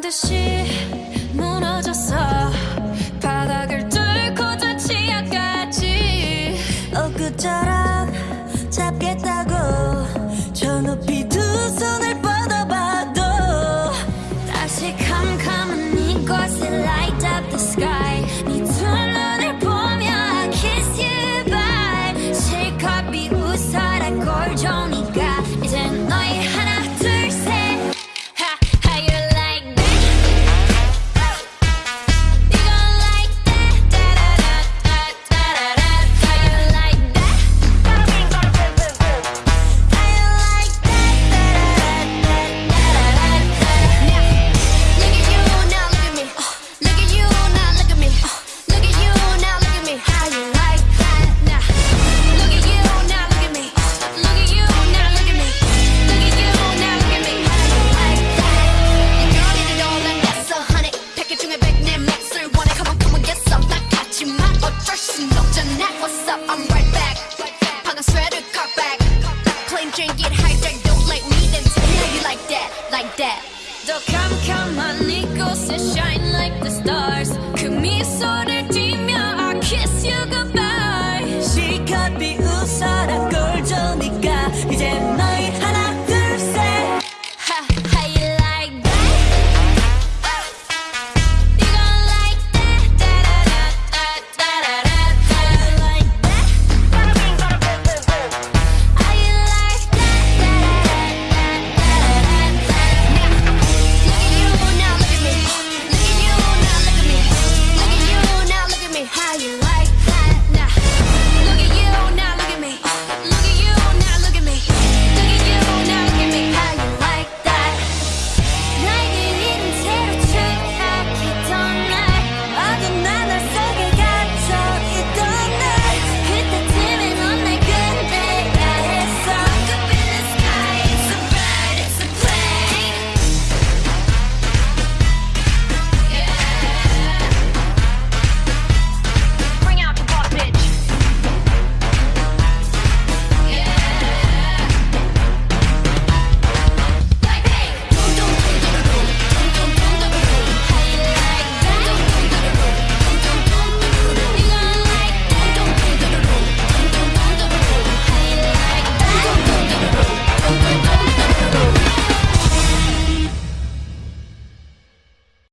듯이 무너졌어. 바닥을 뚫고 저 치아까지. 엊그처럼 잡겠다고 저 높이 두 손을 뻗어봐도 다시 캄캄한 이곳에 light up the sky. 네두 눈을 보며 I kiss you bye. 실컷 비웃어라 꼴 좋으니까 이젠 너 신독전 what's up, I'm right back sweater back drink don't like me then tell you like that, like that. shine like the stars I kiss you goodbye She could be